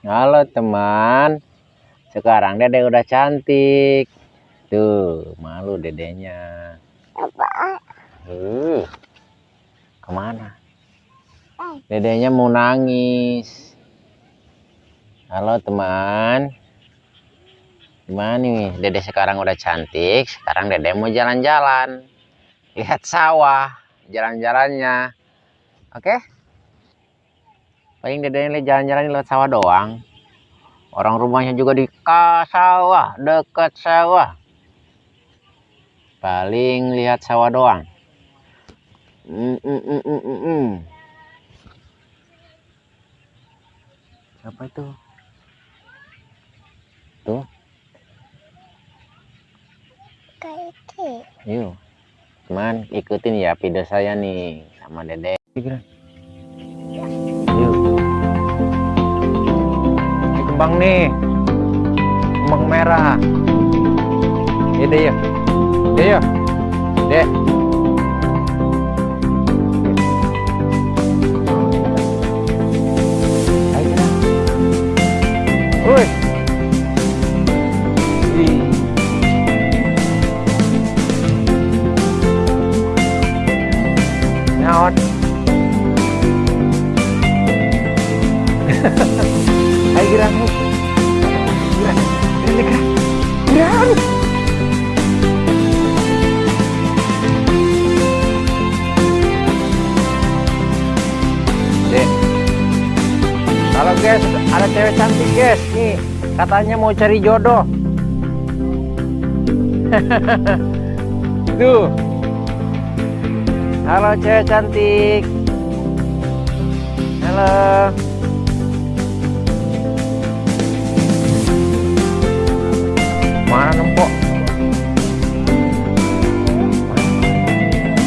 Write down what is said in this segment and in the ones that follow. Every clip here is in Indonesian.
Halo teman. Sekarang dede udah cantik. Tuh, malu dedenya. Apa? Uh, ke mana? Dedenya mau nangis. Halo teman. Gimana nih? Dede sekarang udah cantik. Sekarang dede mau jalan-jalan. Lihat sawah. Jalan-jalannya. Oke? Paling dede ini jalan-jalan lewat sawah doang. Orang rumahnya juga di sawah. Dekat sawah. Paling lihat sawah doang. Mm, mm, mm, mm, mm, mm. Siapa itu? Tuh, Kayak itu. yuk. Teman, ikutin ya video saya nih sama Dede. Kembang nih. Kembang merah. Dede yuk. Dede yuk. Dede. Dek. Kalau guys, ada cewek cantik guys. Nih, katanya mau cari jodoh. Tuh. Halo cewek cantik. Halo.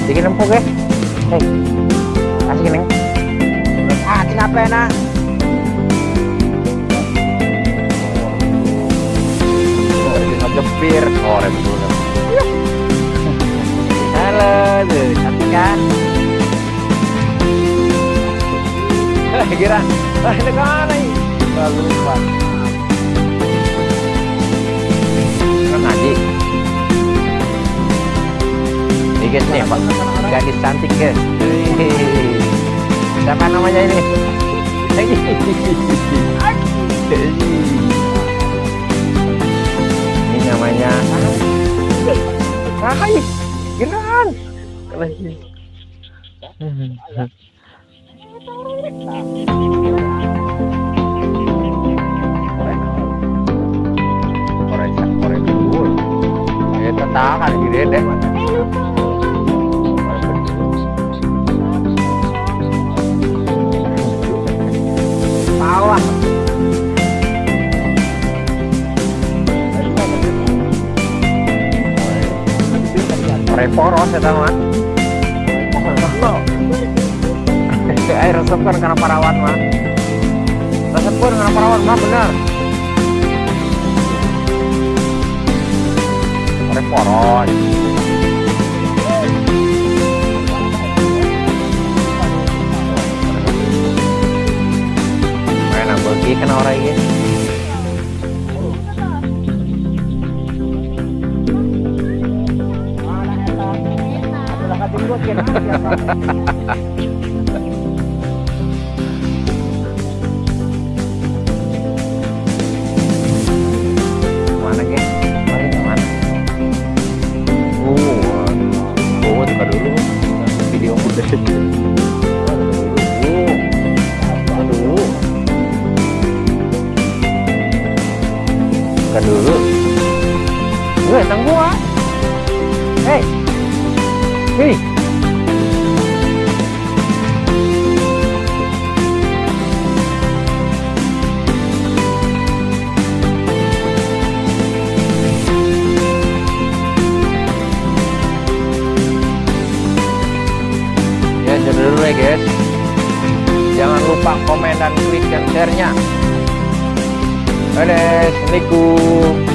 Jadi nempok ya? Hei, kasih neng. Ah, kenapa ya nak? Oh, ngejepir. Oh, rem dulu. Halo, tuh, cantik kan? Kira, ini ini? Lalu lupa. Guys nih, Pak. Gadis cantik guys. Siapa namanya ini? Ini namanya Hai, Giran. Kita tahan gede deh. Salah. Reporos ya teman. Air resep kan karena parawan mah. Resep pun karena parawan mah benar. Reporos. Main bagi kena orang ini. Mana ge? Paling mana? Oh, oh, buka dulu. Oh. Gue tang gua. Hei. Hei. Lupa komen dan klik share-nya. Assalamualaikum.